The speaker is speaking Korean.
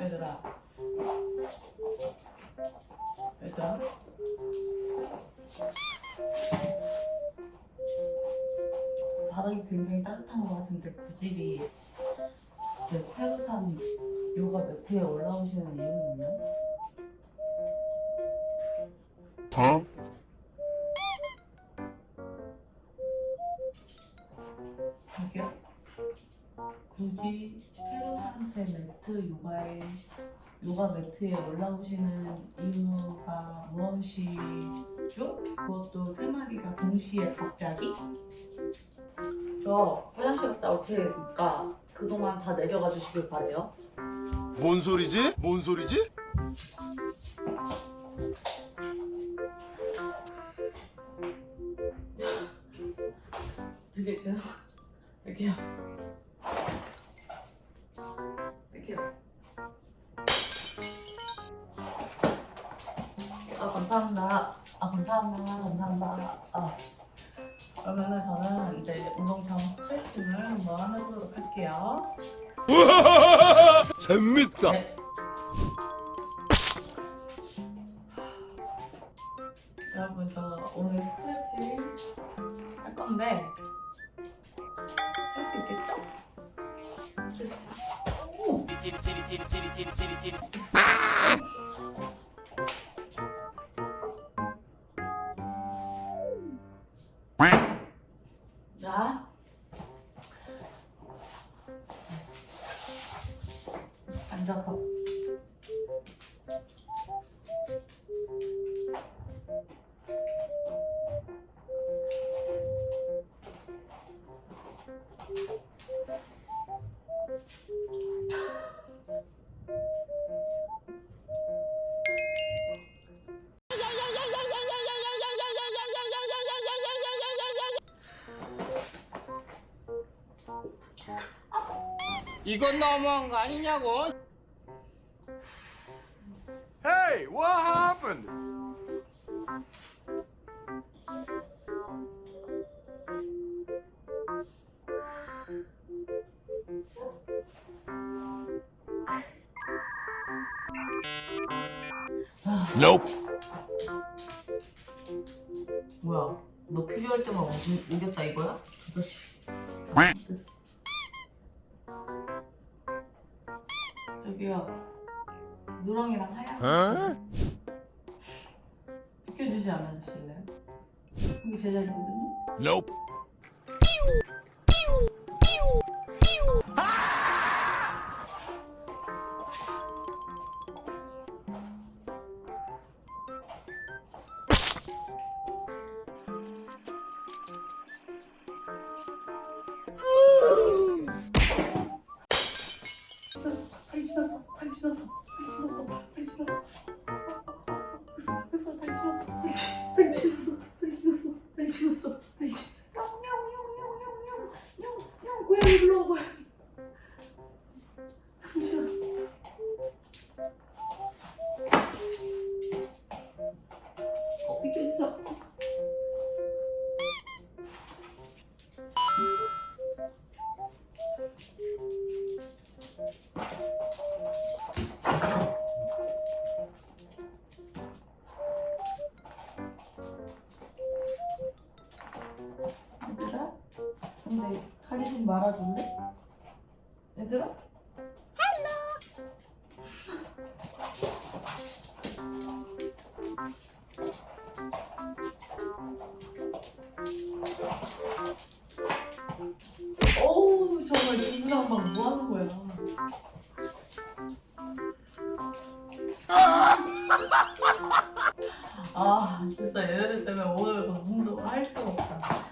얘들아 얘들아 바닥이 굉장히 따뜻한 것 같은데 구집이 제 태극한 요가 매트에 올라오시는 이유는 뭐냐? 어? 저기요? 굳이 제 매트 요가에 요가 매트에 올라오시는 이유가 무엇이죠? 그것도 세 마리가 동시에 갑자기? 저 화장실 갔다 올 테니까 그동안 다 내려가 주시길 바래요. 뭔 소리지? 뭔 소리지? 되게. 이렇게요. 감사합니다. 아 감사합니다. 감사합니다. 아 그러면은 저는 이제 운동장 스트레칭을 한번 해보도록 할게요. 재밌다. 네. 여러분 저 오늘 스트레칭 할 건데 할 수 있겠죠? 스트레칭. 오! 자. 앉아서. 이건 너무한 거 아니냐고? Hey, what happened? Nope. 뭐야? 너 필요할 때만 오- 오겠다 이거야? 아저씨. 저기요. 누렁이랑 하얀 어? 비켜주지 않으실래요? 여기 제 자리거든요? Nope. 고양이 불러와 고양이. 가리 좀 말아줄래? 얘들아? 어우 정말 중구난방 뭐 하는 거야 아 진짜 얘네들 때문에 오늘 운동 할 수가 없다